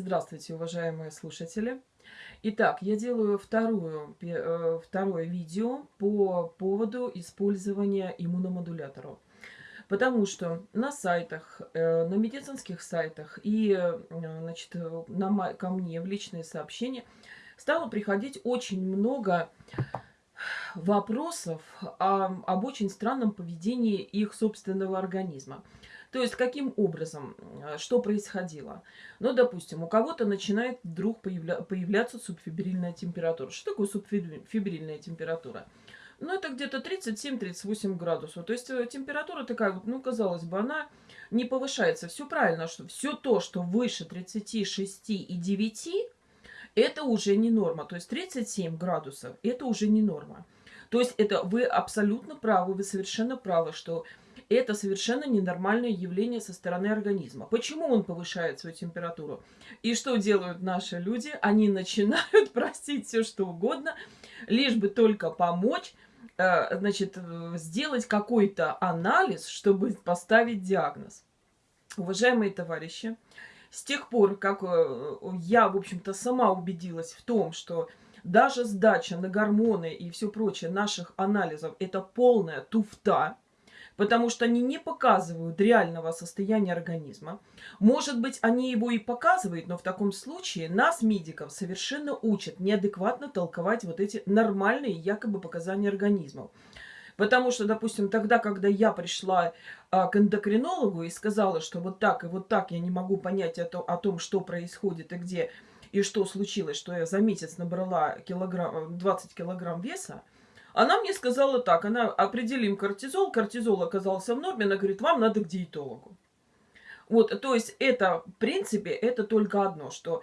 Здравствуйте, уважаемые слушатели! Итак, я делаю вторую, э, второе видео по поводу использования иммуномодуляторов. Потому что на сайтах, э, на медицинских сайтах и э, значит, на, ко мне в личные сообщения стало приходить очень много вопросов о, об очень странном поведении их собственного организма. То есть, каким образом, что происходило? Ну, допустим, у кого-то начинает вдруг появля появляться субфибрильная температура. Что такое субфибрильная температура? Ну, это где-то 37-38 градусов. То есть, э, температура такая вот, ну, казалось бы, она не повышается. Все правильно, что все то, что выше 36 и 9, это уже не норма. То есть, 37 градусов, это уже не норма. То есть, это вы абсолютно правы, вы совершенно правы, что это совершенно ненормальное явление со стороны организма. Почему он повышает свою температуру? И что делают наши люди? Они начинают простить все, что угодно, лишь бы только помочь, э, значит, сделать какой-то анализ, чтобы поставить диагноз. Уважаемые товарищи, с тех пор, как э, я, в общем-то, сама убедилась в том, что даже сдача на гормоны и все прочее наших анализов – это полная туфта, потому что они не показывают реального состояния организма. Может быть, они его и показывают, но в таком случае нас, медиков, совершенно учат неадекватно толковать вот эти нормальные якобы показания организмов. Потому что, допустим, тогда, когда я пришла а, к эндокринологу и сказала, что вот так и вот так я не могу понять это, о том, что происходит и где, и что случилось, что я за месяц набрала килограмм, 20 килограмм веса, она мне сказала так, она определим кортизол, кортизол оказался в норме, она говорит, вам надо к диетологу. Вот, то есть это, в принципе, это только одно, что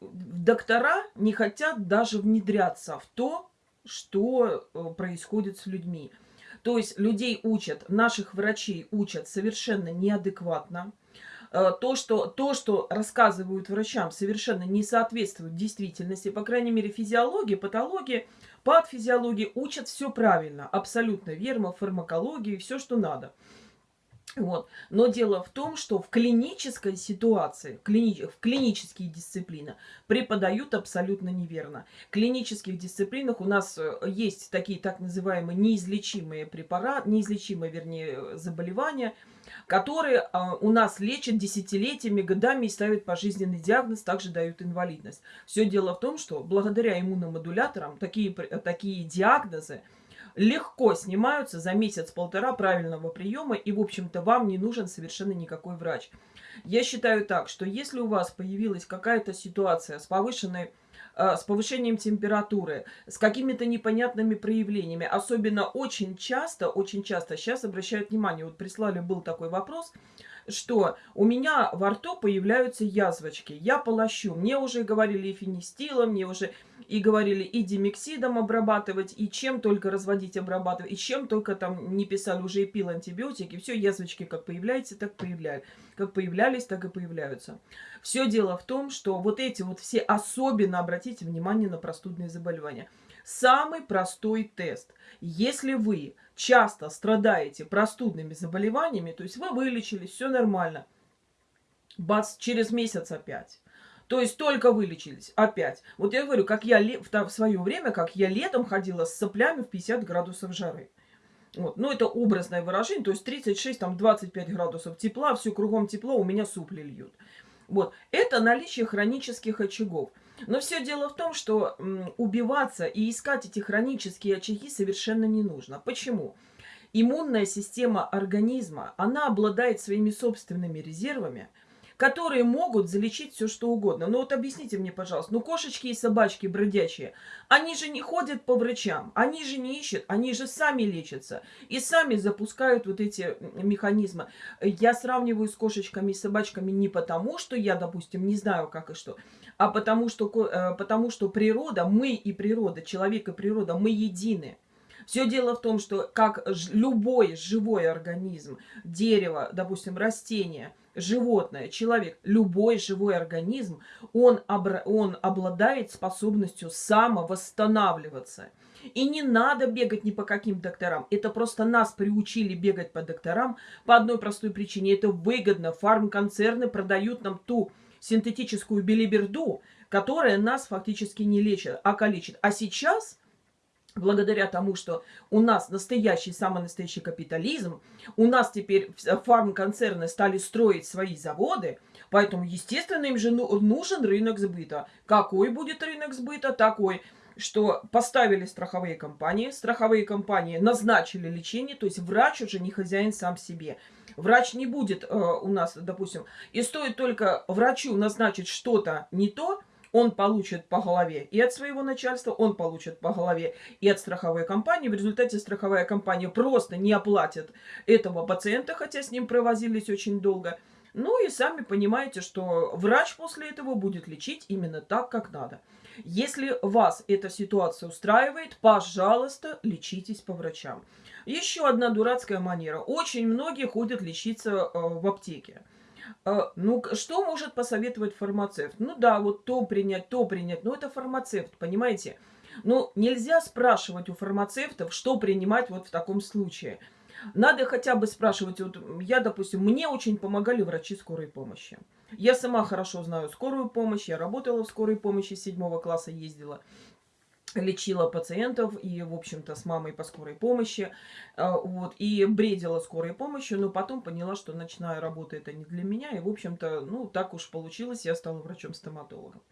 доктора не хотят даже внедряться в то, что э, происходит с людьми. То есть людей учат, наших врачей учат совершенно неадекватно. Э, то что, то, что рассказывают врачам, совершенно не соответствует действительности. По крайней мере, физиологии, патологии – Патофизиологии учат все правильно, абсолютно верно, фармакологии, все, что надо. Вот. Но дело в том, что в клинической ситуации, клини в клинические дисциплины преподают абсолютно неверно. В клинических дисциплинах у нас э, есть такие так называемые неизлечимые препараты, неизлечимые, вернее, заболевания – которые а, у нас лечат десятилетиями, годами и ставят пожизненный диагноз, также дают инвалидность. Все дело в том, что благодаря иммуномодуляторам такие, такие диагнозы легко снимаются за месяц-полтора правильного приема, и, в общем-то, вам не нужен совершенно никакой врач. Я считаю так, что если у вас появилась какая-то ситуация с повышенной с повышением температуры, с какими-то непонятными проявлениями. Особенно очень часто, очень часто сейчас обращают внимание, вот прислали был такой вопрос, что у меня во рту появляются язвочки, я полощу. Мне уже говорили и фенистилом, мне уже и говорили и димексидом обрабатывать, и чем только разводить, обрабатывать, и чем только там не писали, уже и пил антибиотики. Все, язвочки как появляются, так появляются. Как появлялись, так и появляются. Все дело в том, что вот эти вот все, особенно обратите внимание на простудные заболевания. Самый простой тест. Если вы часто страдаете простудными заболеваниями, то есть вы вылечились, все нормально, бац, через месяц опять. То есть только вылечились, опять. Вот я говорю, как я в свое время, как я летом ходила с соплями в 50 градусов жары. Вот. Ну, это образное выражение, то есть 36, там 25 градусов тепла, все кругом тепло, у меня супли льют. Вот. Это наличие хронических очагов. Но все дело в том, что убиваться и искать эти хронические очаги совершенно не нужно. Почему? Иммунная система организма, она обладает своими собственными резервами – которые могут залечить все что угодно. Но вот объясните мне, пожалуйста, ну кошечки и собачки бродячие, они же не ходят по врачам, они же не ищут, они же сами лечатся и сами запускают вот эти механизмы. Я сравниваю с кошечками и собачками не потому, что я, допустим, не знаю как и что, а потому что, э, потому что природа, мы и природа, человек и природа, мы едины. Все дело в том, что как любой живой организм, дерево, допустим, растение, животное, человек, любой живой организм, он, он обладает способностью самовосстанавливаться. И не надо бегать ни по каким докторам. Это просто нас приучили бегать по докторам по одной простой причине. Это выгодно. Фармконцерны продают нам ту синтетическую билиберду, которая нас фактически не лечит, а калечит. А сейчас благодаря тому, что у нас настоящий, самый настоящий капитализм, у нас теперь фармконцерны стали строить свои заводы, поэтому, естественно, им же ну, нужен рынок сбыта. Какой будет рынок сбыта? Такой, что поставили страховые компании, страховые компании назначили лечение, то есть врач уже не хозяин сам себе. Врач не будет э, у нас, допустим, и стоит только врачу назначить что-то не то, он получит по голове и от своего начальства, он получит по голове и от страховой компании. В результате страховая компания просто не оплатит этого пациента, хотя с ним провозились очень долго. Ну и сами понимаете, что врач после этого будет лечить именно так, как надо. Если вас эта ситуация устраивает, пожалуйста, лечитесь по врачам. Еще одна дурацкая манера. Очень многие ходят лечиться э, в аптеке. А, ну, что может посоветовать фармацевт? Ну да, вот то принять, то принять. Но это фармацевт, понимаете? Ну, нельзя спрашивать у фармацевтов, что принимать вот в таком случае. Надо хотя бы спрашивать, вот я, допустим, мне очень помогали врачи скорой помощи. Я сама хорошо знаю скорую помощь, я работала в скорой помощи, седьмого класса ездила лечила пациентов и, в общем-то, с мамой по скорой помощи, а, вот, и бредила скорой помощью, но потом поняла, что ночная работа это не для меня, и, в общем-то, ну, так уж получилось, я стала врачом-стоматологом.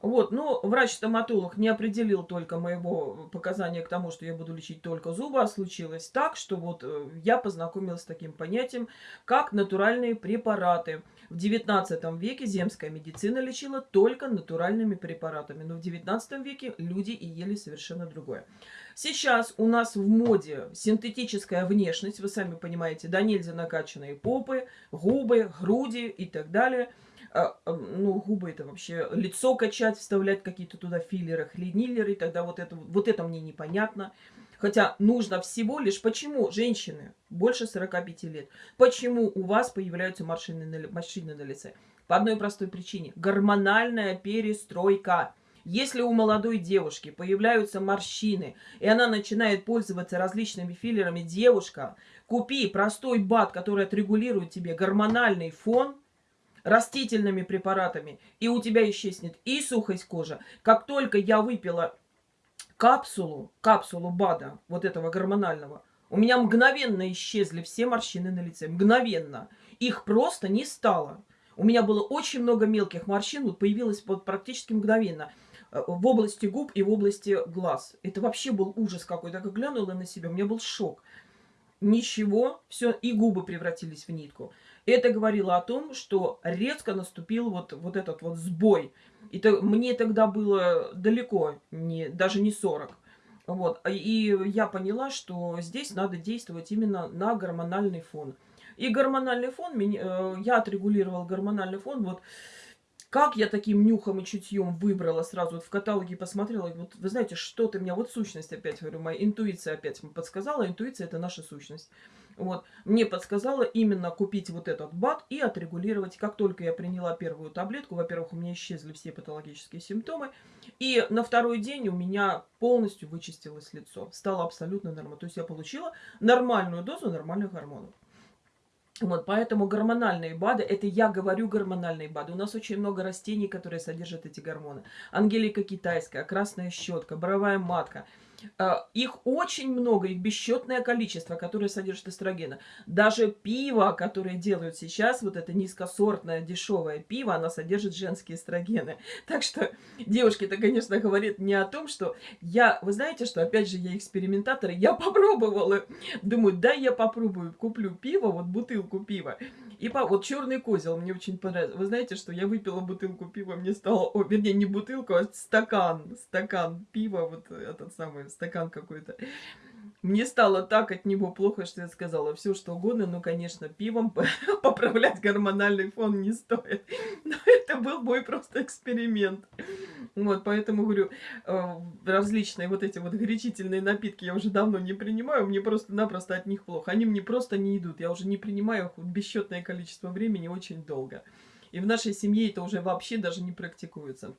Вот, но врач-стоматолог не определил только моего показания к тому, что я буду лечить только зубы, а случилось так, что вот э, я познакомилась с таким понятием, как натуральные препараты. В 19 веке земская медицина лечила только натуральными препаратами, но в 19 веке люди и ели совершенно другое. Сейчас у нас в моде синтетическая внешность, вы сами понимаете, да нельзя накачанные попы, губы, груди и так далее – ну, губы это вообще лицо качать, вставлять какие-то туда филлеры, хлиниллеры, тогда вот это, вот это мне непонятно. Хотя нужно всего лишь, почему женщины больше 45 лет, почему у вас появляются морщины на, морщины на лице? По одной простой причине. Гормональная перестройка. Если у молодой девушки появляются морщины, и она начинает пользоваться различными филлерами, девушка, купи простой бат, который отрегулирует тебе гормональный фон – растительными препаратами, и у тебя исчезнет и сухость кожи. Как только я выпила капсулу, капсулу БАДа, вот этого гормонального, у меня мгновенно исчезли все морщины на лице. Мгновенно. Их просто не стало. У меня было очень много мелких морщин, вот появилось вот практически мгновенно э, в области губ и в области глаз. Это вообще был ужас какой-то. Как глянула на себя, у меня был шок. Ничего, все, и губы превратились в нитку. Это говорило о том, что резко наступил вот, вот этот вот сбой. И то, мне тогда было далеко, не, даже не 40. Вот. И я поняла, что здесь надо действовать именно на гормональный фон. И гормональный фон, э, я отрегулировала гормональный фон, вот как я таким нюхом и чутьем выбрала сразу вот в каталоге посмотрела, вот вы знаете, что-то меня, вот сущность опять, говорю, моя интуиция опять подсказала, интуиция это наша сущность. Вот, мне подсказала именно купить вот этот БАД и отрегулировать. Как только я приняла первую таблетку, во-первых, у меня исчезли все патологические симптомы, и на второй день у меня полностью вычистилось лицо, стало абсолютно нормально. То есть я получила нормальную дозу нормальных гормонов. Вот, поэтому гормональные БАДы, это я говорю гормональные БАДы. У нас очень много растений, которые содержат эти гормоны. Ангелика китайская, красная щетка, боровая матка – их очень много, их бесчетное количество, которое содержит эстрогена. Даже пиво, которое делают сейчас, вот это низкосортное дешевое пиво, оно содержит женские эстрогены. Так что девушки это, конечно, говорит не о том, что я, вы знаете, что опять же я экспериментатор, я попробовала, думаю, да, я попробую, куплю пиво, вот бутылку пива. И по, вот черный козел мне очень понравился. Вы знаете, что я выпила бутылку пива, мне стало, о, вернее, не бутылку, а стакан, стакан пива, вот этот самый стакан какой-то. Мне стало так от него плохо, что я сказала все, что угодно, но, конечно, пивом поправлять гормональный фон не стоит. Но это был мой просто эксперимент. Вот, поэтому, говорю, э, различные вот эти вот горячительные напитки я уже давно не принимаю, мне просто-напросто от них плохо. Они мне просто не идут, я уже не принимаю их бесчетное количество времени очень долго. И в нашей семье это уже вообще даже не практикуется.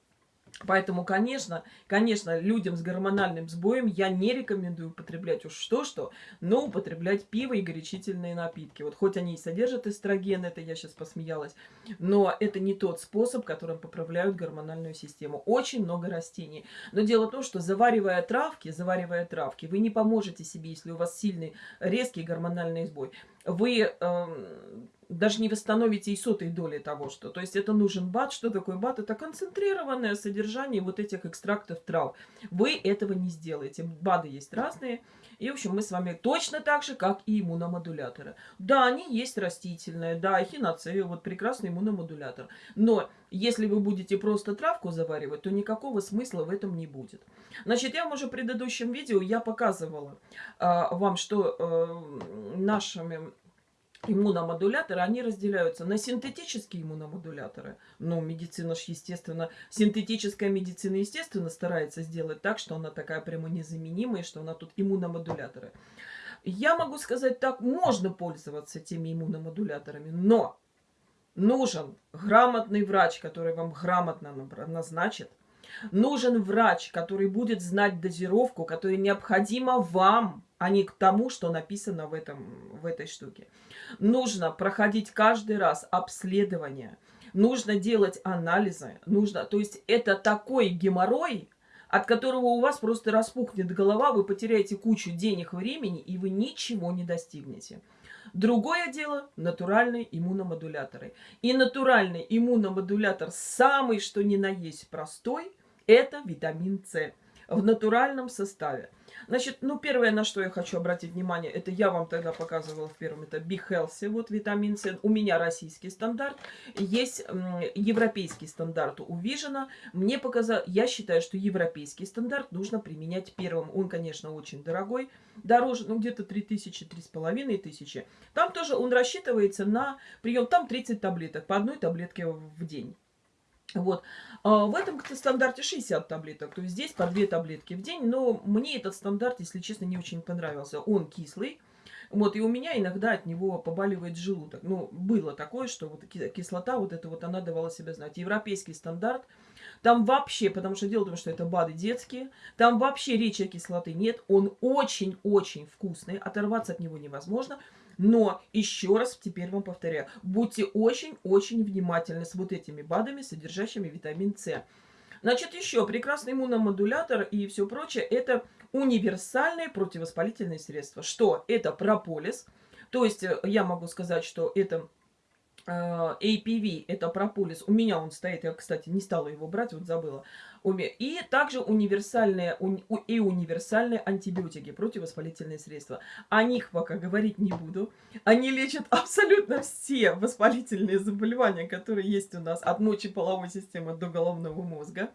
Поэтому, конечно, конечно, людям с гормональным сбоем я не рекомендую употреблять уж что-что, но употреблять пиво и горячительные напитки. Вот хоть они и содержат эстроген, это я сейчас посмеялась, но это не тот способ, которым поправляют гормональную систему. Очень много растений. Но дело в том, что заваривая травки, заваривая травки, вы не поможете себе, если у вас сильный резкий гормональный сбой. Вы... Эм, даже не восстановите и сотой доли того, что... То есть это нужен бат. Что такое бат? Это концентрированное содержание вот этих экстрактов трав. Вы этого не сделаете. БАДы есть разные. И, в общем, мы с вами точно так же, как и иммуномодуляторы. Да, они есть растительные, да, эхиноцея, вот прекрасный иммуномодулятор. Но если вы будете просто травку заваривать, то никакого смысла в этом не будет. Значит, я вам уже в предыдущем видео я показывала э, вам, что э, нашими иммуномодуляторы, они разделяются на синтетические иммуномодуляторы. Ну, медицина ж, естественно, синтетическая медицина, естественно, старается сделать так, что она такая прямо незаменимая, что она тут иммуномодуляторы. Я могу сказать так, можно пользоваться теми иммуномодуляторами, но нужен грамотный врач, который вам грамотно назначит. Нужен врач, который будет знать дозировку, которая необходима вам, а не к тому, что написано в, этом, в этой штуке. Нужно проходить каждый раз обследование, нужно делать анализы, нужно, то есть это такой геморрой, от которого у вас просто распухнет голова, вы потеряете кучу денег, времени, и вы ничего не достигнете. Другое дело – натуральные иммуномодуляторы. И натуральный иммуномодулятор, самый что ни на есть простой, это витамин С в натуральном составе. Значит, ну, первое, на что я хочу обратить внимание, это я вам тогда показывала в первом, это Be Healthy, вот витамин С. У меня российский стандарт, есть европейский стандарт у Vision. Мне показал, я считаю, что европейский стандарт нужно применять первым. Он, конечно, очень дорогой, дороже, ну, где-то 3000, 3500. Там тоже он рассчитывается на прием, там 30 таблеток, по одной таблетке в день. Вот. А в этом стандарте 60 таблеток, то есть здесь по 2 таблетки в день, но мне этот стандарт, если честно, не очень понравился. Он кислый, вот, и у меня иногда от него побаливает желудок. Ну, было такое, что вот кислота, вот эта вот, она давала себя знать. Европейский стандарт, там вообще, потому что дело в том, что это БАДы детские, там вообще речи о кислоты нет. Он очень-очень вкусный, оторваться от него невозможно. Но, еще раз теперь вам повторяю, будьте очень-очень внимательны с вот этими БАДами, содержащими витамин С. Значит, еще прекрасный иммуномодулятор и все прочее, это универсальные противовоспалительные средства. Что? Это прополис. То есть э, я могу сказать, что это Э, APV, это прополис. У меня он стоит, я, кстати, не стала его брать, вот забыла. И также универсальные, и универсальные антибиотики, противовоспалительные средства. О них пока говорить не буду. Они лечат абсолютно все воспалительные заболевания, которые есть у нас, от мочи половой системы до головного мозга.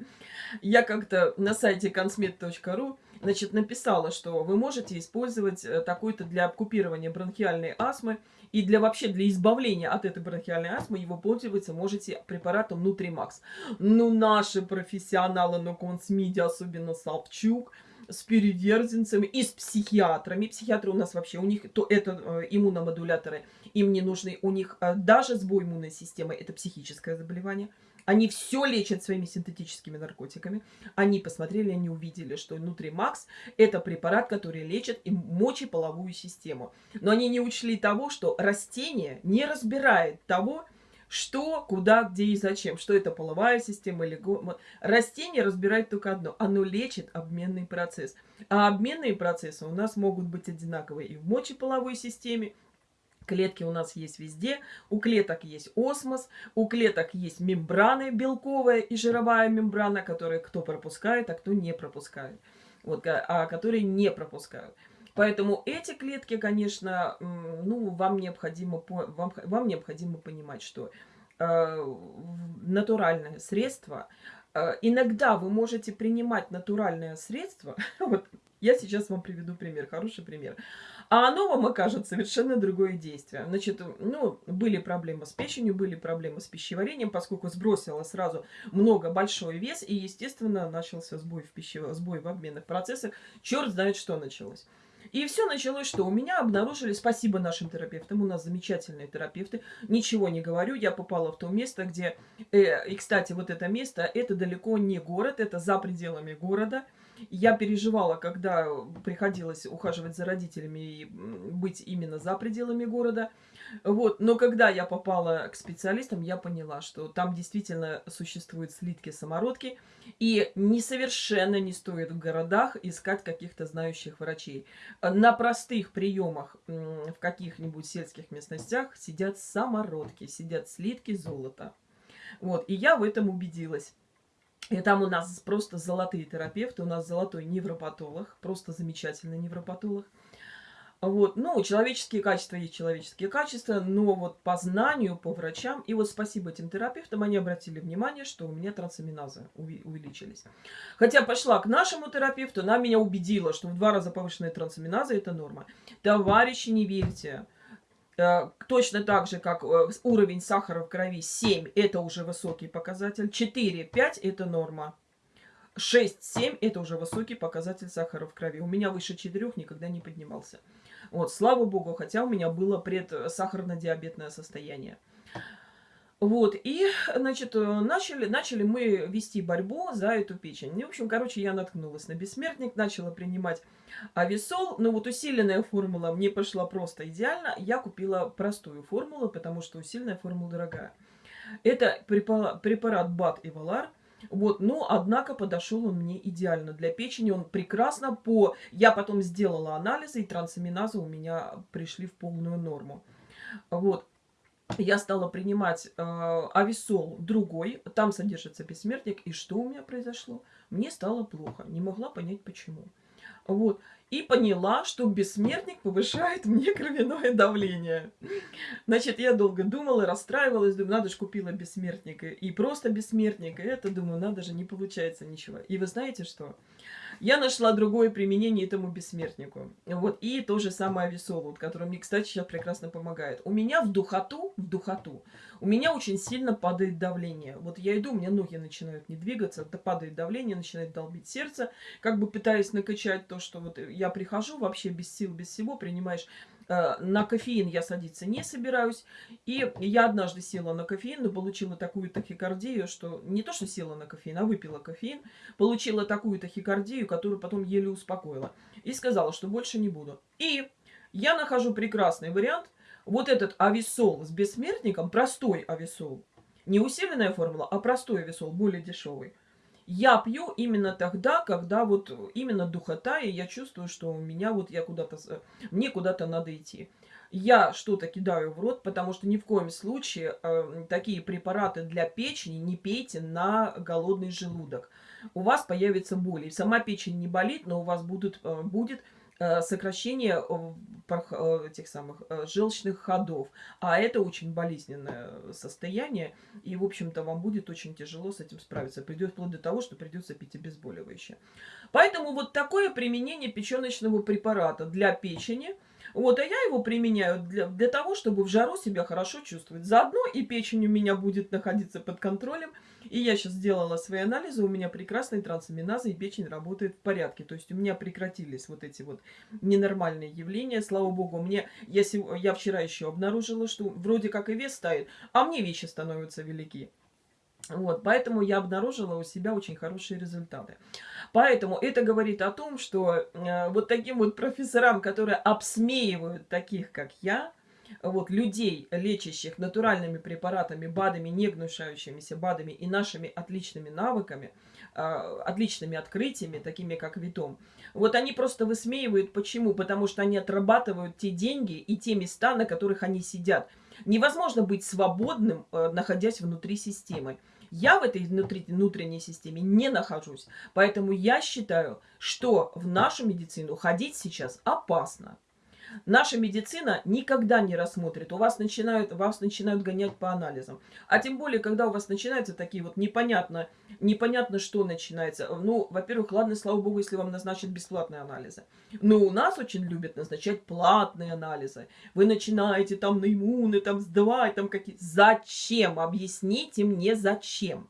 Я как-то на сайте consmed.ru значит, написала, что вы можете использовать э, такой-то для купирования бронхиальной астмы и для вообще для избавления от этой бронхиальной астмы его пользоваться можете препаратом Нутримакс. Ну, наши профессионалы на консмиде, особенно Савчук, с переверзенцами и с психиатрами. Психиатры у нас вообще, у них то это э, иммуномодуляторы, им не нужны. У них э, даже сбой иммунной системы, это психическое заболевание. Они все лечат своими синтетическими наркотиками. Они посмотрели, они увидели, что Нутримакс это препарат, который лечит и мочеполовую систему. Но они не учли того, что растение не разбирает того, что, куда, где и зачем. Что это половая система или... Растение разбирает только одно. Оно лечит обменный процесс. А обменные процессы у нас могут быть одинаковые и в мочеполовой системе, Клетки у нас есть везде. У клеток есть осмос, у клеток есть мембраны белковая и жировая мембрана, которые кто пропускает, а кто не пропускает. Вот, а которые не пропускают. Поэтому эти клетки, конечно, ну, вам необходимо, вам, вам необходимо понимать, что э, натуральное средство, э, иногда вы можете принимать натуральное средство, вот я сейчас вам приведу пример, хороший пример. А оно вам окажет совершенно другое действие. Значит, ну, были проблемы с печенью, были проблемы с пищеварением, поскольку сбросила сразу много, большой вес, и, естественно, начался сбой в, пище... сбой в обменных процессах. Черт знает, что началось. И все началось, что у меня обнаружили, спасибо нашим терапевтам, у нас замечательные терапевты, ничего не говорю, я попала в то место, где, э, и, кстати, вот это место, это далеко не город, это за пределами города, я переживала, когда приходилось ухаживать за родителями и быть именно за пределами города. Вот. Но когда я попала к специалистам, я поняла, что там действительно существуют слитки-самородки. И не совершенно не стоит в городах искать каких-то знающих врачей. На простых приемах в каких-нибудь сельских местностях сидят самородки, сидят слитки золота. Вот. И я в этом убедилась. И там у нас просто золотые терапевты, у нас золотой невропатолог, просто замечательный невропатолог. Вот, ну, человеческие качества есть человеческие качества, но вот по знанию, по врачам, и вот спасибо этим терапевтам, они обратили внимание, что у меня трансаминазы увеличились. Хотя пошла к нашему терапевту, она меня убедила, что в два раза повышенная трансаминаза – это норма. Товарищи, не верьте. Э, точно так же, как э, уровень сахара в крови 7 – это уже высокий показатель, 4-5 – это норма. 6-7 – это уже высокий показатель сахара в крови. У меня выше 4 никогда не поднимался. Вот, слава богу, хотя у меня было предсахарно-диабетное состояние. Вот, и, значит, э, начали, начали мы вести борьбу за эту печень. И, в общем, короче, я наткнулась на бессмертник, начала принимать ависол. Но вот усиленная формула мне пошла просто идеально. Я купила простую формулу, потому что усиленная формула дорогая. Это препарат, препарат БАТ и Валар. Вот, но, однако, подошел он мне идеально для печени. Он прекрасно по... Я потом сделала анализы, и трансаминазы у меня пришли в полную норму. Вот, я стала принимать э, ависол другой, там содержится бессмертник, и что у меня произошло? Мне стало плохо, не могла понять почему. Вот. И поняла, что бессмертник повышает мне кровяное давление. Значит, я долго думала, расстраивалась, думаю, надо же купила бессмертника. И просто бессмертника. Это, думаю, надо же, не получается ничего. И вы знаете что? Я нашла другое применение этому бессмертнику. Вот, и то же самое ависолу, который мне, кстати, сейчас прекрасно помогает. У меня в духоту, в духоту, у меня очень сильно падает давление. Вот я иду, у меня ноги начинают не двигаться, падает давление, начинает долбить сердце, как бы пытаясь накачать то, что вот я прихожу вообще без сил, без всего, принимаешь Э, на кофеин я садиться не собираюсь. И я однажды села на кофеин, но получила такую тахикардию, что не то, что села на кофеин, а выпила кофеин, получила такую тахикардию, которую потом еле успокоила. И сказала, что больше не буду. И я нахожу прекрасный вариант. Вот этот ависол с бессмертником, простой ависол, не усиленная формула, а простой ависол, более дешевый я пью именно тогда, когда вот именно духота, и я чувствую, что у меня вот я куда-то, мне куда-то надо идти. Я что-то кидаю в рот, потому что ни в коем случае э, такие препараты для печени не пейте на голодный желудок. У вас появится боль. Сама печень не болит, но у вас будут, э, будет сокращение э, этих самых э, желчных ходов. А это очень болезненное состояние, и, в общем-то, вам будет очень тяжело с этим справиться. Придет вплоть до того, что придется пить обезболивающее. Поэтому вот такое применение печеночного препарата для печени – вот, а я его применяю для, для того, чтобы в жару себя хорошо чувствовать. Заодно и печень у меня будет находиться под контролем. И я сейчас сделала свои анализы, у меня прекрасные трансаминазы, и печень работает в порядке. То есть у меня прекратились вот эти вот ненормальные явления. Слава богу, мне я, я вчера еще обнаружила, что вроде как и вес ставит, а мне вещи становятся велики. Вот, поэтому я обнаружила у себя очень хорошие результаты. Поэтому это говорит о том, что э, вот таким вот профессорам, которые обсмеивают таких, как я, вот, людей, лечащих натуральными препаратами, БАДами, не гнушающимися БАДами и нашими отличными навыками, э, отличными открытиями, такими как Витом, вот они просто высмеивают. Почему? Потому что они отрабатывают те деньги и те места, на которых они сидят. Невозможно быть свободным, э, находясь внутри системы. Я в этой внутри, внутренней системе не нахожусь. Поэтому я считаю, что в нашу медицину ходить сейчас опасно. Наша медицина никогда не рассмотрит. У вас начинают, вас начинают гонять по анализам. А тем более, когда у вас начинаются такие вот непонятно, непонятно что начинается. Ну, во-первых, ладно, слава богу, если вам назначат бесплатные анализы. Но у нас очень любят назначать платные анализы. Вы начинаете там на иммуны, там сдавать, там какие... Зачем? Объясните мне, зачем?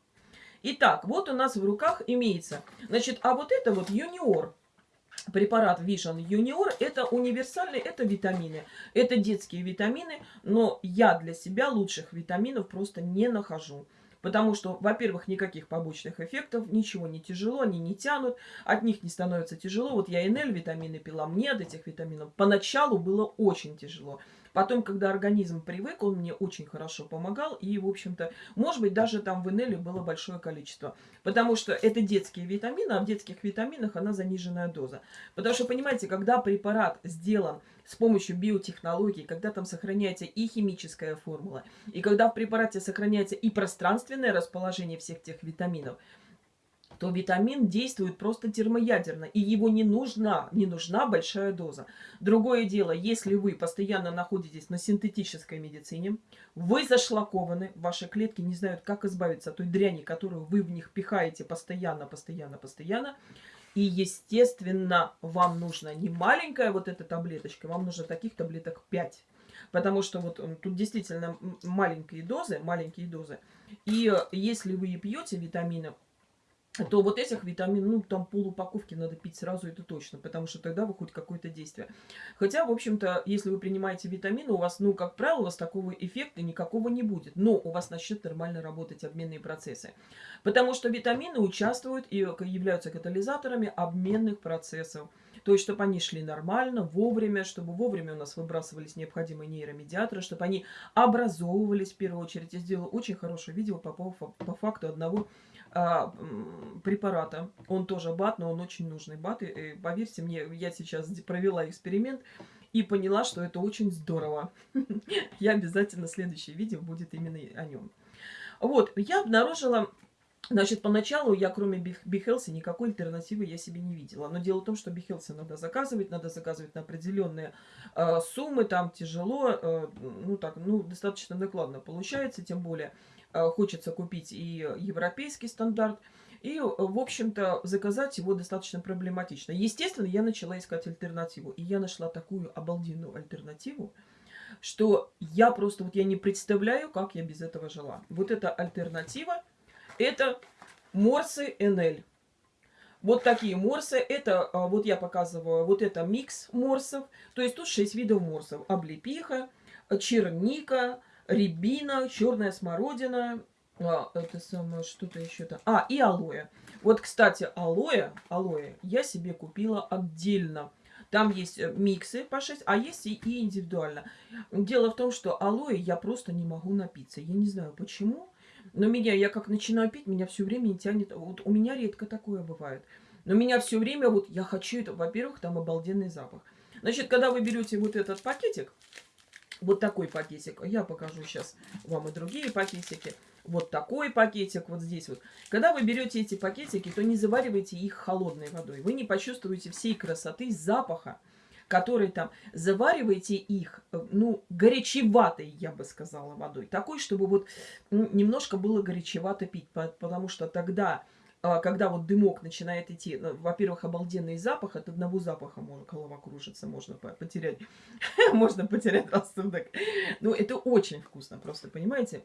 Итак, вот у нас в руках имеется. Значит, а вот это вот юниор препарат Vision Junior это универсальный, это витамины. Это детские витамины, но я для себя лучших витаминов просто не нахожу. Потому что, во-первых, никаких побочных эффектов, ничего не тяжело, они не тянут, от них не становится тяжело. Вот я НЛ витамины пила, мне от этих витаминов поначалу было очень тяжело. Потом, когда организм привык, он мне очень хорошо помогал. И, в общем-то, может быть, даже там в Энеле было большое количество. Потому что это детские витамины, а в детских витаминах она заниженная доза. Потому что, понимаете, когда препарат сделан с помощью биотехнологий, когда там сохраняется и химическая формула, и когда в препарате сохраняется и пространственное расположение всех тех витаминов – то витамин действует просто термоядерно, и его не нужна, не нужна большая доза. Другое дело, если вы постоянно находитесь на синтетической медицине, вы зашлакованы, ваши клетки не знают, как избавиться от той дряни, которую вы в них пихаете постоянно, постоянно, постоянно, и, естественно, вам нужна не маленькая вот эта таблеточка, вам нужно таких таблеток 5. Потому что вот тут действительно маленькие дозы, маленькие дозы. И э, если вы пьете витамины, то вот этих витамин, ну, там пол упаковки надо пить сразу, это точно, потому что тогда вы хоть какое-то действие. Хотя, в общем-то, если вы принимаете витамины, у вас, ну, как правило, у вас такого эффекта никакого не будет, но у вас начнет нормально работать обменные процессы. Потому что витамины участвуют и являются катализаторами обменных процессов. То есть, чтобы они шли нормально, вовремя, чтобы вовремя у нас выбрасывались необходимые нейромедиаторы, чтобы они образовывались в первую очередь. Я сделала очень хорошее видео по, по, по факту одного а, препарата. Он тоже бат, но он очень нужный бат. И, и поверьте мне, я сейчас провела эксперимент и поняла, что это очень здорово. Я обязательно следующее видео будет именно о нем. Вот, я обнаружила Значит, поначалу я, кроме Бихелси, никакой альтернативы я себе не видела. Но дело в том, что Бихелси надо заказывать, надо заказывать на определенные э, суммы, там тяжело, э, ну так, ну достаточно накладно получается, тем более хочется купить и европейский стандарт. И, в общем-то, заказать его достаточно проблематично. Естественно, я начала искать альтернативу. И я нашла такую обалденную альтернативу, что я просто, вот я не представляю, как я без этого жила. Вот эта альтернатива, это морсы НЛ. Вот такие морсы. Это, а, вот я показываю, вот это микс морсов. То есть тут 6 видов морсов. Облепиха, черника, рябина, черная смородина, а, это самое, что-то еще там. А, и алоэ. Вот, кстати, алоэ, алоэ я себе купила отдельно. Там есть э, миксы по 6, а есть и, и индивидуально. Дело в том, что алоэ я просто не могу напиться. Я не знаю почему, но меня, я как начинаю пить, меня все время не тянет. Вот у меня редко такое бывает. Но меня все время, вот я хочу это, во-первых, там обалденный запах. Значит, когда вы берете вот этот пакетик, вот такой пакетик. Я покажу сейчас вам и другие пакетики. Вот такой пакетик вот здесь вот. Когда вы берете эти пакетики, то не заваривайте их холодной водой. Вы не почувствуете всей красоты запаха, который там. Заваривайте их, э, ну, горячеватой, я бы сказала, водой. Такой, чтобы вот ну, немножко было горячевато пить, потому что тогда когда вот дымок начинает идти, ну, во-первых, обалденный запах, от одного запаха можно, голова кружится, можно потерять, можно потерять рассудок. Ну, это очень вкусно, просто, понимаете?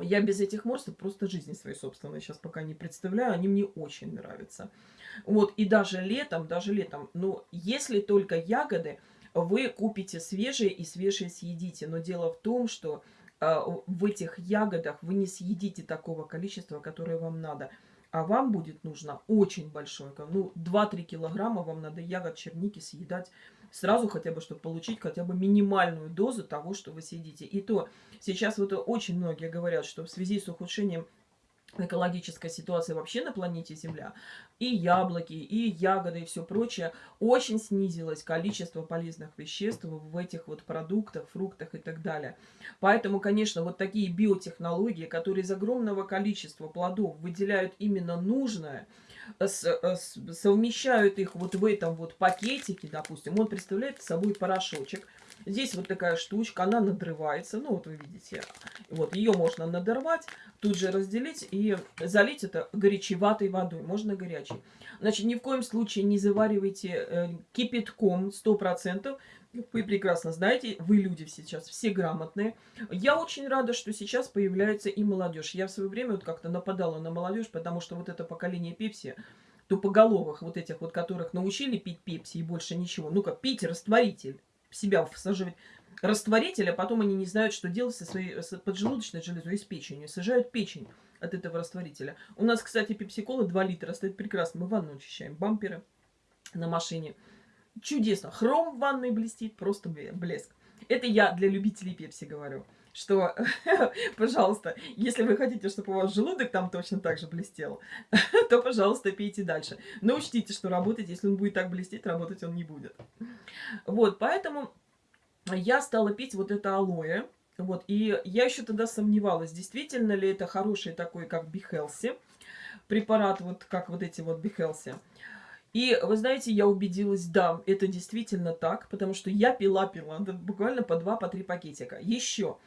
Я без этих морсов просто жизни своей собственной сейчас пока не представляю, они мне очень нравятся. Вот, и даже летом, даже летом, ну, если только ягоды, вы купите свежие и свежие съедите. Но дело в том, что э, в этих ягодах вы не съедите такого количества, которое вам надо а вам будет нужно очень большое, ну, 2-3 килограмма вам надо ягод черники съедать сразу хотя бы, чтобы получить хотя бы минимальную дозу того, что вы съедите. И то сейчас вот очень многие говорят, что в связи с ухудшением экологическая ситуация вообще на планете Земля, и яблоки, и ягоды, и все прочее, очень снизилось количество полезных веществ в этих вот продуктах, фруктах и так далее. Поэтому, конечно, вот такие биотехнологии, которые из огромного количества плодов выделяют именно нужное, совмещают их вот в этом вот пакетике, допустим, он представляет собой порошочек, Здесь вот такая штучка, она надрывается. Ну, вот вы видите. Вот, ее можно надорвать, тут же разделить и залить это горячеватой водой. Можно горячей. Значит, ни в коем случае не заваривайте э, кипятком 100%. Вы прекрасно знаете, вы люди сейчас все грамотные. Я очень рада, что сейчас появляется и молодежь. Я в свое время вот как-то нападала на молодежь, потому что вот это поколение пепси тупоголовых, вот этих вот, которых научили пить пепси и больше ничего. Ну-ка, пить растворитель, себя всаживать растворитель, а потом они не знают, что делать со своей с поджелудочной железой и с печенью. Сажают печень от этого растворителя. У нас, кстати, пепси-кола 2 литра стоит прекрасно. Мы ванну очищаем, бамперы на машине. Чудесно. Хром в ванной блестит, просто блеск. Это я для любителей пепси говорю что, пожалуйста, если вы хотите, чтобы у вас желудок там точно так же блестел, то, пожалуйста, пейте дальше. Но учтите, что работать, если он будет так блестеть, работать он не будет. Вот, поэтому я стала пить вот это алоэ. Вот, и я еще тогда сомневалась, действительно ли это хороший такой, как Бихелси, препарат, вот как вот эти вот Бихелси. И вы знаете, я убедилась, да, это действительно так, потому что я пила-пила, буквально по два, по три пакетика. Еще,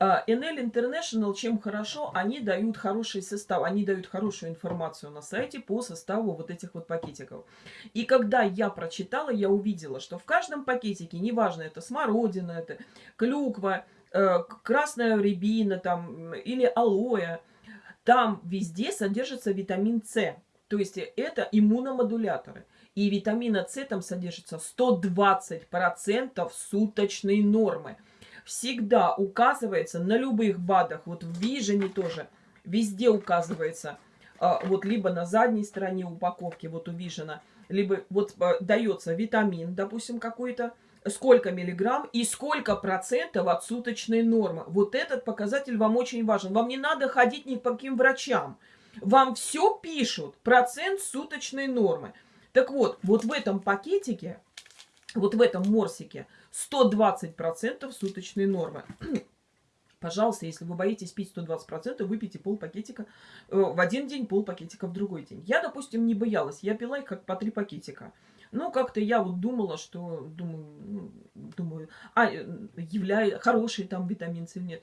NL International, чем хорошо, они дают хороший состав, они дают хорошую информацию на сайте по составу вот этих вот пакетиков. И когда я прочитала, я увидела, что в каждом пакетике, неважно, это смородина, это клюква, э, красная рябина там, или алоэ, там везде содержится витамин С. То есть это иммуномодуляторы. И витамина С там содержится 120% суточной нормы. Всегда указывается на любых БАДах, вот в Вижене тоже, везде указывается, а, вот либо на задней стороне упаковки, вот у Вижена, либо вот а, дается витамин, допустим, какой-то, сколько миллиграмм и сколько процентов от суточной нормы. Вот этот показатель вам очень важен. Вам не надо ходить ни по каким врачам. Вам все пишут, процент суточной нормы. Так вот, вот в этом пакетике, вот в этом морсике 120% суточной нормы. Пожалуйста, если вы боитесь пить 120%, выпейте пол пакетика э, в один день, пол пакетика в другой день. Я, допустим, не боялась. Я пила их как по три пакетика. Но как-то я вот думала, что, думаю, ну, думаю, а, э, являю, хороший там витамин С или нет.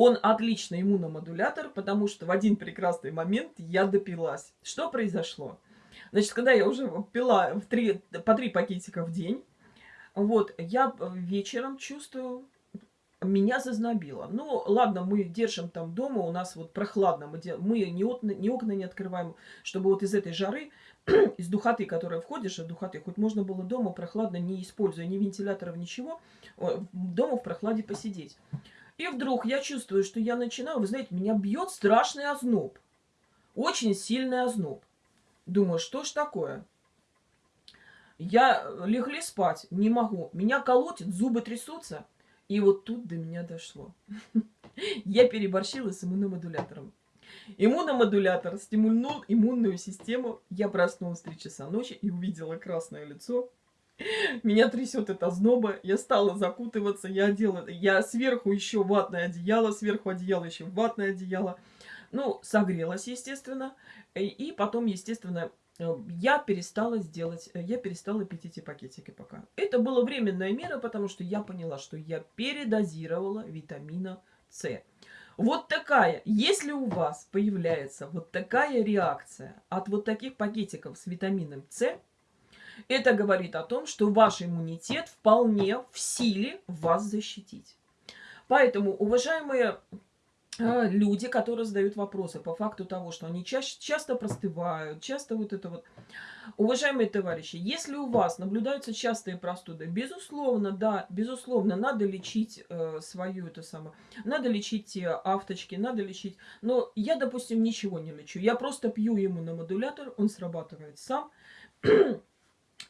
Он отличный иммуномодулятор, потому что в один прекрасный момент я допилась. Что произошло? Значит, когда я уже пила в три, по три пакетика в день, вот, я вечером чувствую, меня зазнобило. Ну, ладно, мы держим там дома, у нас вот прохладно, мы, мы ни, окна, ни окна не открываем, чтобы вот из этой жары, из духоты, которая входишь, от духоты, хоть можно было дома прохладно, не используя ни вентиляторов, ничего, дома в прохладе посидеть. И вдруг я чувствую, что я начинаю, вы знаете, меня бьет страшный озноб. Очень сильный озноб. Думаю, что ж такое? Я легли спать, не могу. Меня колотит, зубы трясутся. И вот тут до меня дошло. Я переборщила с иммуномодулятором. Иммуномодулятор стимульнул иммунную систему. Я проснулась в 3 часа ночи и увидела красное лицо меня трясет это зноба. Я стала закутываться, я одела... Я сверху еще ватное одеяло, сверху одеяло еще ватное одеяло. Ну, согрелась, естественно. И потом, естественно, э, я перестала сделать, э, я перестала пить эти пакетики пока. Это была временная мера, потому что я поняла, что я передозировала витамина С. Вот такая, если у вас появляется вот такая реакция от вот таких пакетиков с витамином С, это говорит о том, что ваш иммунитет вполне в силе вас защитить. Поэтому, уважаемые э, люди, которые задают вопросы по факту того, что они чаще, часто простывают, часто вот это вот. Уважаемые товарищи, если у вас наблюдаются частые простуды, безусловно, да, безусловно, надо лечить э, свою это самое, надо лечить те авточки, надо лечить. Но я, допустим, ничего не лечу. Я просто пью ему на модулятор, он срабатывает сам.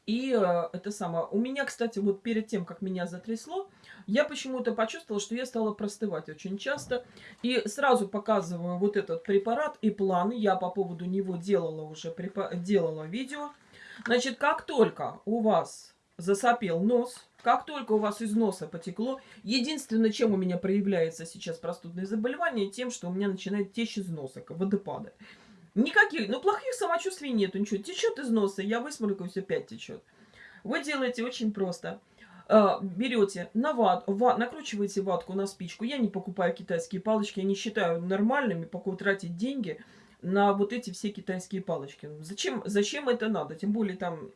И э, это самое. У меня, кстати, вот перед тем, как меня затрясло, я почему-то почувствовала, что я стала простывать очень часто. И сразу показываю вот этот препарат и план. Я по поводу него делала уже делала видео. Значит, как только у вас засопел нос, как только у вас из носа потекло, единственное, чем у меня проявляется сейчас простудное заболевание, тем, что у меня начинает течь из носа, водопады. Никаких, ну плохих самочувствий нету, ничего. Течет из носа, я высморкаюсь, опять течет. Вы делаете очень просто. А, берете на ват, ват, накручиваете ватку на спичку. Я не покупаю китайские палочки, я не считаю нормальными пока тратить деньги на вот эти все китайские палочки. Зачем, зачем это надо? Тем более там,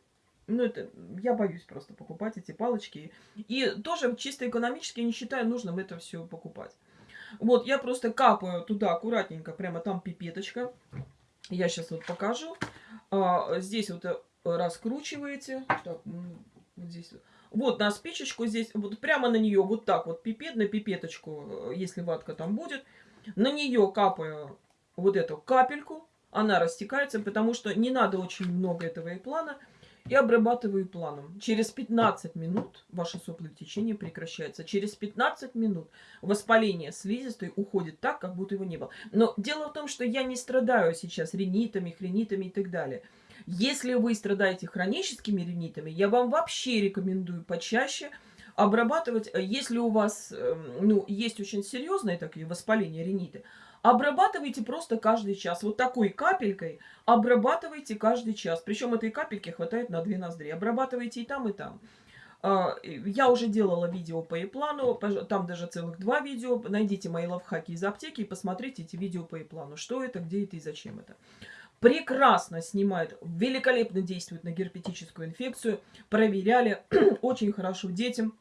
ну это, я боюсь просто покупать эти палочки. И тоже чисто экономически не считаю нужным это все покупать. Вот, я просто капаю туда аккуратненько, прямо там пипеточка. Я сейчас вот покажу. А, здесь вот э, раскручиваете. Так, вот здесь. Вот на спичечку здесь, вот прямо на нее, вот так вот пипет, на пипеточку, э, если ватка там будет. На нее капаю вот эту капельку. Она растекается, потому что не надо очень много этого и плана и обрабатываю планом. Через 15 минут ваше соплотечение прекращается. Через 15 минут воспаление слизистой уходит так, как будто его не было. Но дело в том, что я не страдаю сейчас ринитами, хренитами и так далее. Если вы страдаете хроническими ринитами, я вам вообще рекомендую почаще обрабатывать, если у вас эм, ну, есть очень серьезные такие воспаления риниты, Обрабатывайте просто каждый час. Вот такой капелькой обрабатывайте каждый час. Причем этой капельки хватает на две ноздри. Обрабатывайте и там, и там. А, я уже делала видео по e-плану, там даже целых два видео. Найдите мои лайфхаки из аптеки и посмотрите эти видео по e-плану. Что это, где это и зачем это. Прекрасно снимает, великолепно действует на герпетическую инфекцию. Проверяли, очень хорошо детям.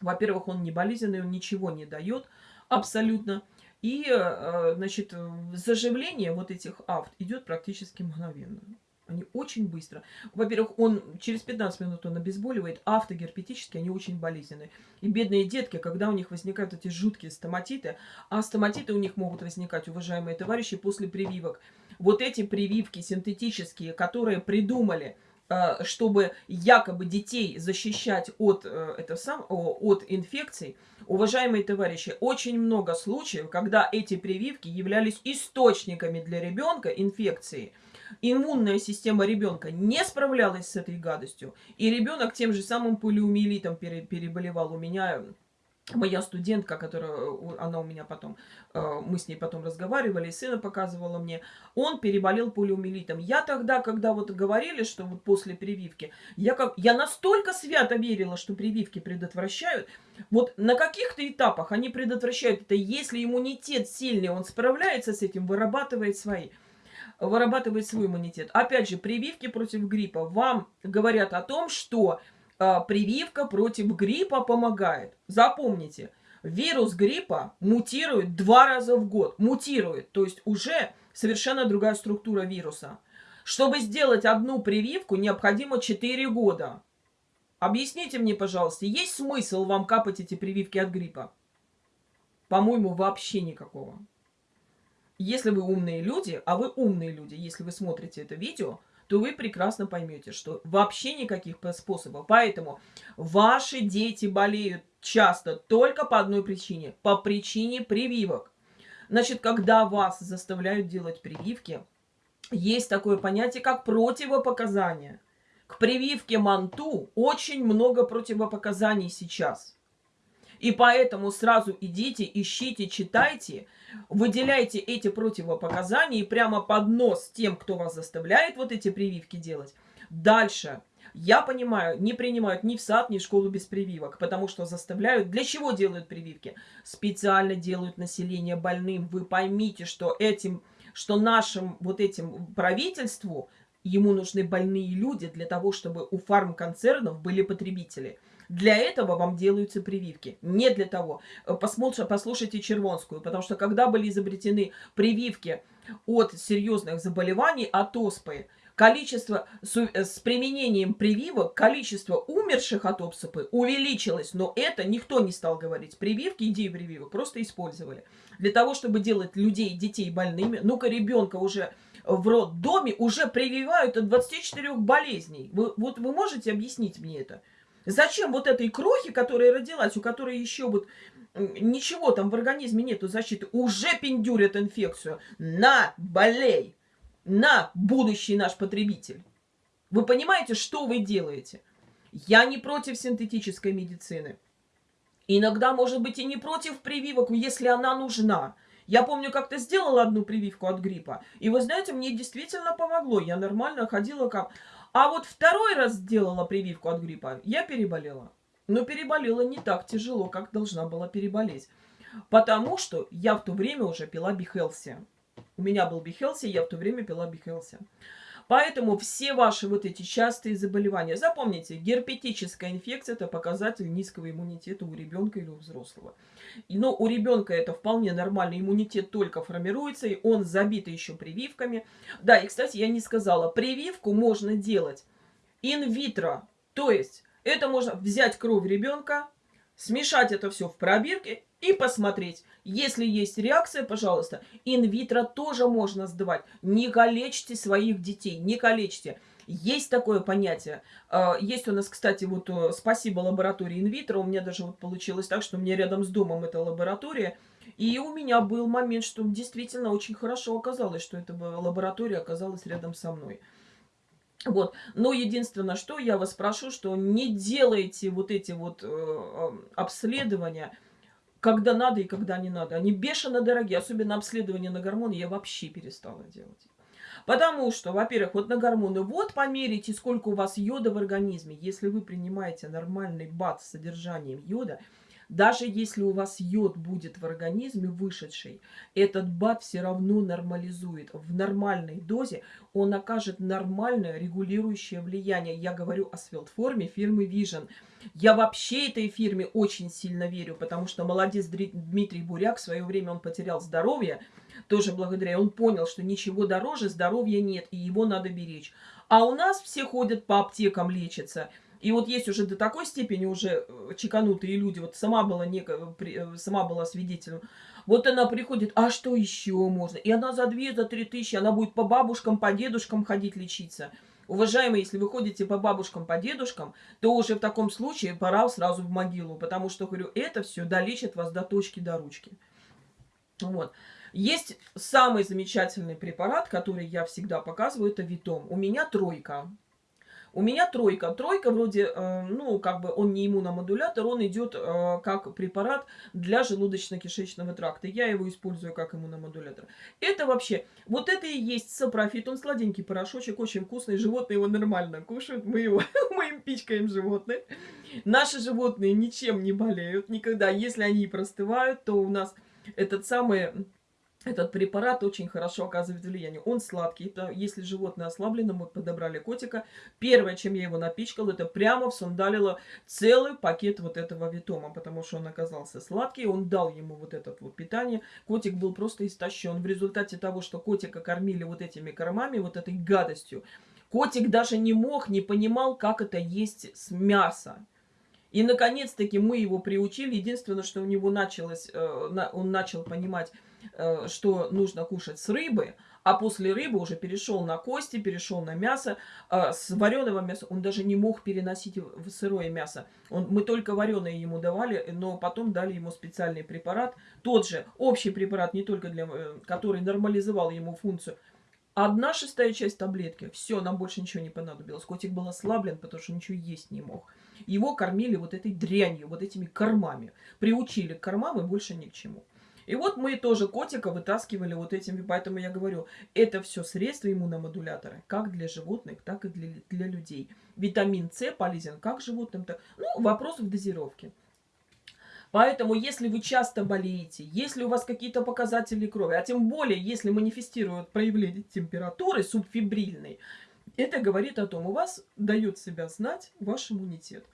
Во-первых, он не болезненный, он ничего не дает абсолютно. И, э, значит, заживление вот этих авт идет практически мгновенно. Они очень быстро. Во-первых, он через 15 минут он обезболивает. Автогерпетические, они очень болезненные. И бедные детки, когда у них возникают эти жуткие стоматиты, а стоматиты у них могут возникать, уважаемые товарищи, после прививок. Вот эти прививки синтетические, которые придумали чтобы якобы детей защищать от, э, это сам, от инфекций, уважаемые товарищи, очень много случаев, когда эти прививки являлись источниками для ребенка инфекции. Иммунная система ребенка не справлялась с этой гадостью, и ребенок тем же самым полиомиелитом переболевал. У меня моя студентка, которая, она у меня потом, э, мы с ней потом разговаривали, сына показывала мне, он переболел полиомиелитом. Я тогда, когда вот говорили, что вот после прививки, я, как, я настолько свято верила, что прививки предотвращают, вот на каких-то этапах они предотвращают это, если иммунитет сильный, он справляется с этим, вырабатывает свои вырабатывает свой иммунитет. Опять же, прививки против гриппа вам говорят о том, что прививка против гриппа помогает. Запомните, вирус гриппа мутирует два раза в год. Мутирует, то есть уже совершенно другая структура вируса. Чтобы сделать одну прививку, необходимо 4 года. Объясните мне, пожалуйста, есть смысл вам капать эти прививки от гриппа? По-моему, вообще никакого. Если вы умные люди, а вы умные люди, если вы смотрите это видео, то вы прекрасно поймете, что вообще никаких способов. Поэтому ваши дети болеют часто только по одной причине. По причине прививок. Значит, когда вас заставляют делать прививки, есть такое понятие, как противопоказания. К прививке манту очень много противопоказаний сейчас. И поэтому сразу идите, ищите, читайте, выделяйте эти противопоказания и прямо под нос тем, кто вас заставляет вот эти прививки делать. Дальше. Я понимаю, не принимают ни в сад, ни в школу без прививок, потому что заставляют. Для чего делают прививки? Специально делают население больным. Вы поймите, что этим, что нашим вот этим правительству ему нужны больные люди для того, чтобы у фармконцернов были потребители. Для этого вам делаются прививки. Не для того. Э, Посмотрите, послушайте Червонскую, потому что когда были изобретены прививки от серьезных заболеваний, от оспы, количество с, э, с применением прививок, количество умерших от оспы увеличилось, но это никто не стал говорить. Прививки, идеи прививок просто использовали. Для того, чтобы делать людей, детей больными, ну-ка ребенка уже в роддоме уже прививают от 24 болезней. Вы, вот вы можете объяснить мне это? Зачем вот этой крохи, которая родилась, у которой еще вот ничего там в организме нету защиты, уже пиндюрят инфекцию? На, болей! На, будущий наш потребитель! Вы понимаете, что вы делаете? Я не против синтетической медицины. Иногда, может быть, и не против прививок, если она нужна. Я помню, как-то сделала одну прививку от гриппа. И вы знаете, мне действительно помогло. Я нормально ходила как... А вот второй раз сделала прививку от гриппа, я переболела. Но переболела не так тяжело, как должна была переболеть. Потому что я в то время уже пила Бихелси. У меня был Бихелси, я в то время пила Бихелси. Поэтому все ваши вот эти частые заболевания, запомните, герпетическая инфекция – это показатель низкого иммунитета у ребенка или у взрослого. Но у ребенка это вполне нормальный иммунитет только формируется, и он забит еще прививками. Да, и, кстати, я не сказала, прививку можно делать инвитро, то есть это можно взять кровь ребенка, смешать это все в пробирке и посмотреть. Если есть реакция, пожалуйста, инвитро тоже можно сдавать. Не калечьте своих детей, не калечьте. Есть такое понятие. А, есть у нас, кстати, вот э, спасибо лаборатории инвитро. У меня даже вот получилось так, что мне рядом с домом эта лаборатория. И у меня был момент, что действительно очень хорошо оказалось, что эта лаборатория оказалась рядом со мной. Вот. Но единственное, что я вас прошу, что не делайте вот эти вот э, э обследования, когда надо и когда не надо. Они бешено дорогие, особенно обследование на гормоны я вообще перестала делать. Потому что, во-первых, вот на гормоны, вот померите, сколько у вас йода в организме. Если вы принимаете нормальный бат с содержанием йода – даже если у вас йод будет в организме вышедший, этот БАД все равно нормализует. В нормальной дозе он окажет нормальное регулирующее влияние. Я говорю о свелтформе фирмы Vision. Я вообще этой фирме очень сильно верю, потому что молодец Дмитрий Буряк, в свое время он потерял здоровье, тоже благодаря, он понял, что ничего дороже здоровья нет, и его надо беречь. А у нас все ходят по аптекам лечатся – и вот есть уже до такой степени уже э, чеканутые люди, вот сама была, неко, э, сама была свидетелем, вот она приходит, а что еще можно? И она за 2, за 3 тысячи, она будет по бабушкам, по дедушкам ходить лечиться. Уважаемые, если вы ходите по бабушкам, по дедушкам, то уже в таком случае пора сразу в могилу, потому что, говорю, это все долечит вас до точки, до ручки. Вот. Есть самый замечательный препарат, который я всегда показываю, это Витом. У меня тройка. У меня тройка. Тройка вроде, э, ну, как бы он не иммуномодулятор, он идет э, как препарат для желудочно-кишечного тракта. Я его использую как иммуномодулятор. Это вообще, вот это и есть сапрофит. Он сладенький порошочек, очень вкусный. Животные его нормально кушают. Мы его, мы им пичкаем животных. Наши животные ничем не болеют никогда. Если они простывают, то у нас этот самый этот препарат очень хорошо оказывает влияние. Он сладкий. Это, если животное ослаблено, мы подобрали котика. Первое, чем я его напичкал, это прямо всундалило целый пакет вот этого витома, потому что он оказался сладкий. Он дал ему вот это вот питание. Котик был просто истощен. В результате того, что котика кормили вот этими кормами, вот этой гадостью, котик даже не мог, не понимал, как это есть с мяса. И, наконец-таки, мы его приучили. Единственное, что у него началось, э, он начал понимать что нужно кушать с рыбы, а после рыбы уже перешел на кости, перешел на мясо. А с вареного мяса он даже не мог переносить в сырое мясо. Он, мы только вареное ему давали, но потом дали ему специальный препарат. Тот же общий препарат, не только для, э, который нормализовал ему функцию. Одна шестая часть таблетки. Все, нам больше ничего не понадобилось. Котик был ослаблен, потому что ничего есть не мог. Его кормили вот этой дрянью, вот этими кормами. Приучили к кормам и больше ни к чему. И вот мы тоже котика вытаскивали вот этими, поэтому я говорю, это все средства иммуномодуляторы, как для животных, так и для, для людей. Витамин С полезен как животным, так... Ну, вопрос в дозировке. Поэтому, если вы часто болеете, если у вас какие-то показатели крови, а тем более, если манифестируют проявление температуры субфибрильной, это говорит о том, у вас дает себя знать ваш иммунитет.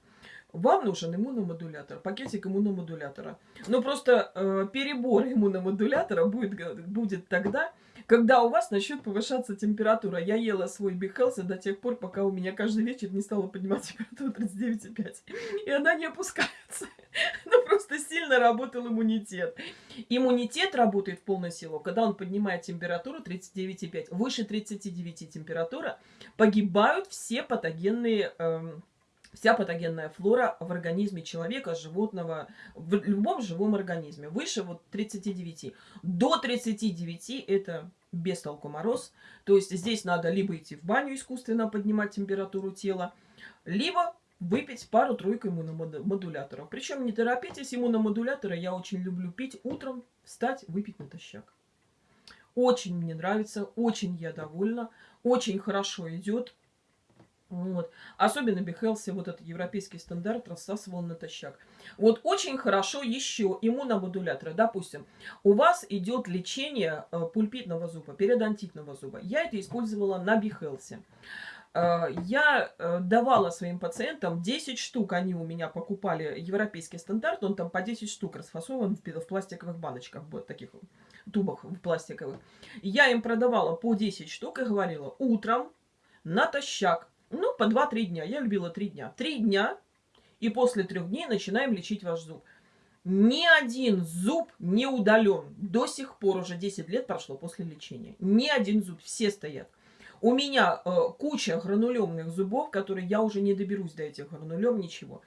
Вам нужен иммуномодулятор, пакетик иммуномодулятора. Но просто э, перебор иммуномодулятора будет, будет тогда, когда у вас начнет повышаться температура. Я ела свой Бихелси до тех пор, пока у меня каждый вечер не стала поднимать температуру 39,5. И она не опускается. Но просто сильно работал иммунитет. Иммунитет работает в полную силу, когда он поднимает температуру 39,5. Выше 39 температура погибают все патогенные... Э, вся патогенная флора в организме человека, животного, в любом живом организме. Выше вот 39. До 39 это без толку мороз. То есть здесь надо либо идти в баню искусственно поднимать температуру тела, либо выпить пару-тройку иммуномодуляторов. Причем не торопитесь, иммуномодуляторы я очень люблю пить утром, встать, выпить натощак. Очень мне нравится, очень я довольна, очень хорошо идет Вот. Особенно Бихелси, вот этот европейский стандарт, рассасывал натощак. Вот очень хорошо еще иммуномодуляторы. Допустим, у вас идет лечение э, пульпитного зуба, периодонтитного зуба. Я это использовала на Бихелсе. Э, я э, давала своим пациентам 10 штук, они у меня покупали европейский стандарт, он там по 10 штук расфасован в, пластиковых баночках, вот таких тубах в пластиковых. Я им продавала по 10 штук и говорила, утром натощак ну, по 2-3 дня. Я любила 3 дня. 3 дня, и после 3 дней начинаем лечить ваш зуб. Ни один зуб не удален. До сих пор уже 10 лет прошло после лечения. Ни один зуб, все стоят. У меня э, куча гранулемных зубов, которые я уже не доберусь до этих гранулем, ничего.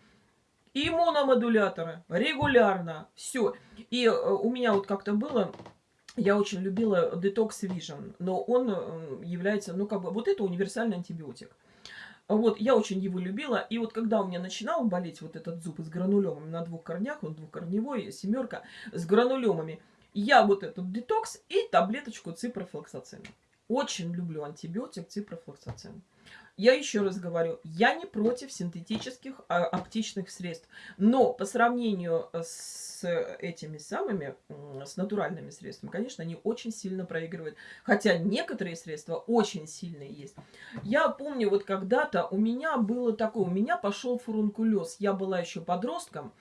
Иммуномодуляторы регулярно, все. И э, у меня вот как-то было, я очень любила Detox Vision, но он э, является, ну как бы, вот это универсальный антибиотик. Вот, я очень его любила. И вот когда у меня начинал болеть вот этот зуб с гранулемами на двух корнях, он двухкорневой, семерка, с гранулемами, я вот этот детокс и таблеточку ципрофлоксацина. Очень люблю антибиотик ципрофлоксацин. Я еще раз говорю, я не против синтетических а, оптичных средств, но по сравнению с этими самыми, с натуральными средствами, конечно, они очень сильно проигрывают. Хотя некоторые средства очень сильные есть. Я помню, вот когда-то у меня было такое, у меня пошел фурункулез. Я была еще подростком,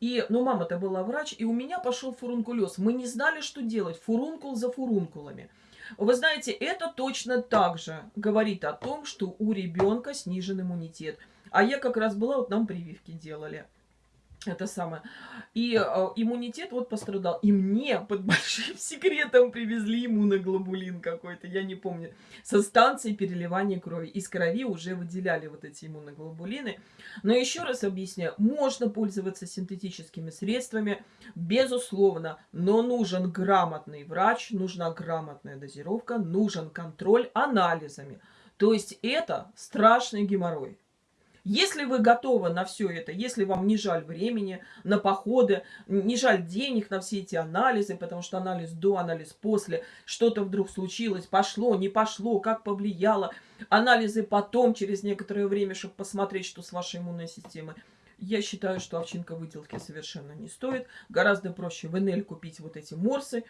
и, ну, мама-то была врач, и у меня пошел фурункулез. Мы не знали, что делать. Фурункул за фурункулами. Вы знаете, это точно так же говорит о том, что у ребенка снижен иммунитет. А я как раз была, вот нам прививки делали. Это самое. И э, иммунитет вот пострадал. И мне под большим секретом привезли иммуноглобулин какой-то, я не помню, со станции переливания крови. Из крови уже выделяли вот эти иммуноглобулины. Но еще раз объясняю, можно пользоваться синтетическими средствами, безусловно, но нужен грамотный врач, нужна грамотная дозировка, нужен контроль анализами. То есть это страшный геморрой. Если вы готовы на все это, если вам не жаль времени на походы, не жаль денег на все эти анализы, потому что анализ до, анализ после, что-то вдруг случилось, пошло, не пошло, как повлияло, анализы потом, через некоторое время, чтобы посмотреть, что с вашей иммунной системой. Я считаю, что овчинка выделки совершенно не стоит. Гораздо проще в НЛ купить вот эти морсы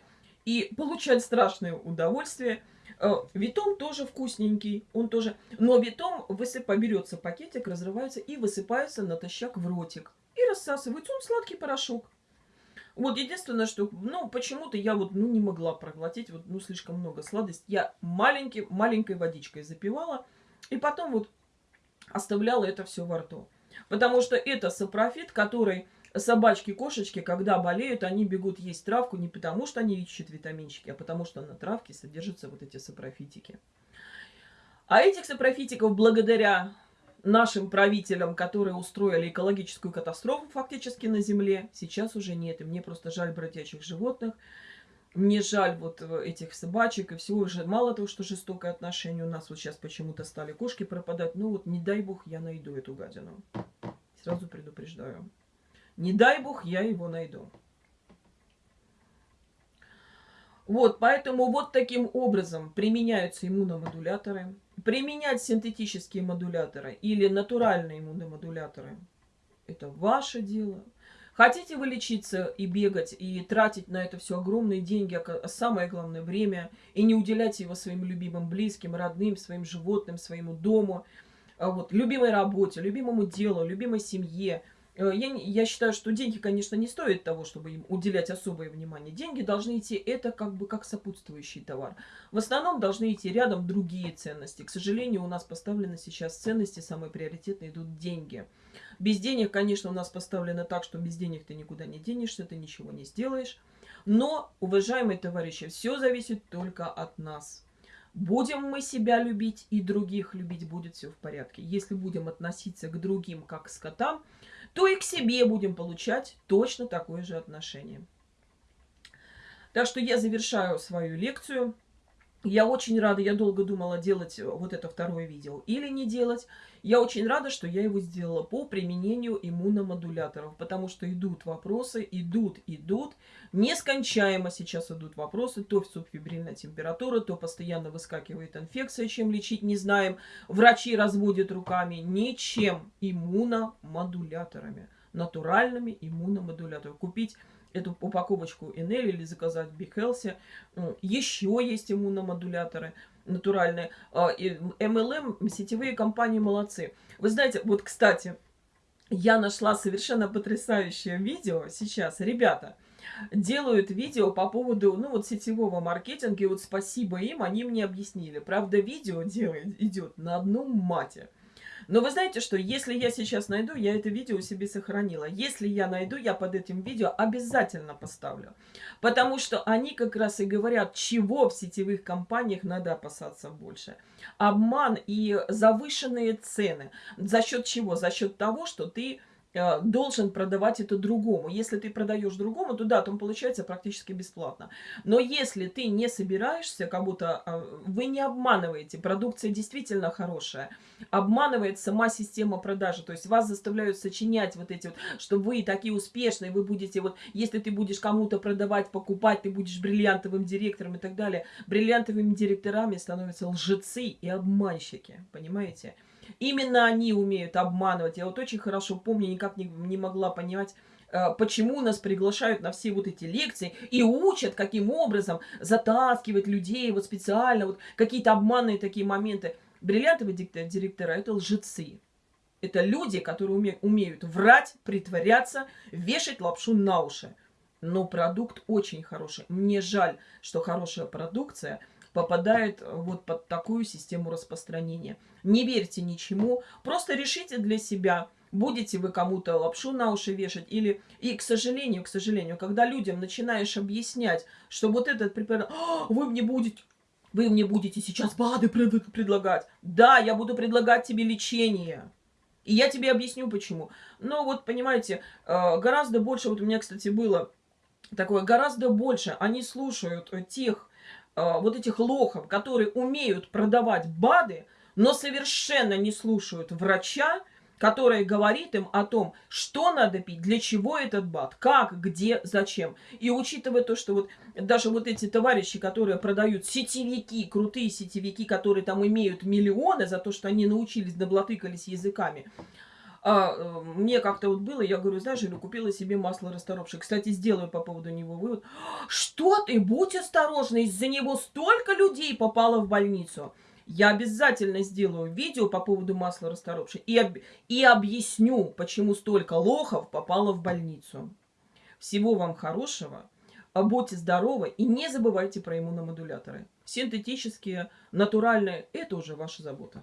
и получать страшное удовольствие – витом тоже вкусненький, он тоже. Но витом высыпа, берется пакетик, разрывается и высыпается натощак в ротик. И рассасывается, он сладкий порошок. Вот единственное, что, ну, почему-то я вот, ну, не могла проглотить, вот, ну, слишком много сладости. Я маленький, маленькой водичкой запивала, и потом вот оставляла это все во рту. Потому что это сапрофит, который собачки, кошечки, когда болеют, они бегут есть травку не потому, что они ищут витаминчики, а потому что на травке содержатся вот эти сапрофитики. А этих сапрофитиков благодаря нашим правителям, которые устроили экологическую катастрофу фактически на Земле, сейчас уже нет. И мне просто жаль бродячих животных. Мне жаль вот этих собачек и всего уже. Мало того, что жестокое отношение у нас вот сейчас почему-то стали кошки пропадать. Ну вот не дай бог я найду эту гадину. Сразу предупреждаю. Не дай бог, я его найду. Вот, поэтому вот таким образом применяются иммуномодуляторы. Применять синтетические модуляторы или натуральные иммуномодуляторы – это ваше дело. Хотите вы лечиться и бегать, и тратить на это все огромные деньги, а самое главное – время, и не уделять его своим любимым близким, родным, своим животным, своему дому, а вот, любимой работе, любимому делу, любимой семье – я, я считаю, что деньги, конечно, не стоят того, чтобы им уделять особое внимание. Деньги должны идти, это как бы как сопутствующий товар. В основном должны идти рядом другие ценности. К сожалению, у нас поставлены сейчас ценности, самые приоритетные идут деньги. Без денег, конечно, у нас поставлено так, что без денег ты никуда не денешься, ты ничего не сделаешь. Но, уважаемые товарищи, все зависит только от нас. Будем мы себя любить и других любить, будет все в порядке. Если будем относиться к другим как к скотам, то и к себе будем получать точно такое же отношение. Так что я завершаю свою лекцию. Я очень рада, я долго думала, делать э, вот это второе видео или не делать. Я очень рада, что я его сделала по применению иммуномодуляторов, потому что идут вопросы, идут, идут. Нескончаемо сейчас идут вопросы. То субфибрильная температура, то постоянно выскакивает инфекция, чем лечить не знаем. Врачи разводят руками. Ничем. Иммуномодуляторами. Натуральными иммуномодуляторами. Купить эту упаковочку Enel или заказать Big Healthy. Еще есть иммуномодуляторы натуральные. MLM, а, сетевые компании молодцы. Вы знаете, вот, кстати, я нашла совершенно потрясающее видео сейчас. Ребята, делают видео по поводу, ну, вот сетевого маркетинга, и вот спасибо им, они мне объяснили. Правда, видео делает, идет на одном мате. Но вы знаете, что если я сейчас найду, я это видео себе сохранила. Если я найду, я под этим видео обязательно поставлю. Потому что они как раз и говорят, чего в сетевых компаниях надо опасаться больше. Обман и завышенные цены. За счет чего? За счет того, что ты должен продавать это другому. Если ты продаешь другому, то да, то он получается практически бесплатно. Но если ты не собираешься, как будто а, вы не обманываете, продукция действительно хорошая, обманывает сама система продажи, то есть вас заставляют сочинять вот эти вот, что вы такие успешные, вы будете вот, если ты будешь кому-то продавать, покупать, ты будешь бриллиантовым директором и так далее, бриллиантовыми директорами становятся лжецы и обманщики, понимаете? Именно они умеют обманывать. Я вот очень хорошо помню, никак не, не могла понимать, э, почему нас приглашают на все вот эти лекции и учат, каким образом затаскивать людей вот специально, вот какие-то обманные такие моменты. Бриллиантовые директора – это лжецы. Это люди, которые уме умеют врать, притворяться, вешать лапшу на уши. Но продукт очень хороший. Мне жаль, что хорошая продукция – попадает э, вот под такую систему распространения. Не верьте ничему, просто решите для себя, будете вы кому-то лапшу на уши вешать или... И, к сожалению, к сожалению, когда людям начинаешь объяснять, что вот этот препарат... «А, вы мне будете... Вы мне будете сейчас БАДы предлагать. Да, я буду предлагать тебе лечение. И я тебе объясню, почему. Но вот, понимаете, э, гораздо больше... Вот у меня, кстати, было такое, гораздо больше они слушают тех вот этих лохов, которые умеют продавать БАДы, но совершенно не слушают врача, который говорит им о том, что надо пить, для чего этот БАД, как, где, зачем. И учитывая то, что вот даже вот эти товарищи, которые продают сетевики, крутые сетевики, которые там имеют миллионы за то, что они научились, наблатыкались языками, а, э, мне как-то вот было, я говорю, знаешь, Илю, купила себе масло расторопшее. Кстати, сделаю по поводу него вывод. Что ты, будь осторожна, из-за него столько людей попало в больницу. Я обязательно сделаю видео по поводу масла расторопшего и, об... и объясню, почему столько лохов попало в больницу. Всего вам хорошего, будьте здоровы и не забывайте про иммуномодуляторы. Синтетические, натуральные – это уже ваша забота.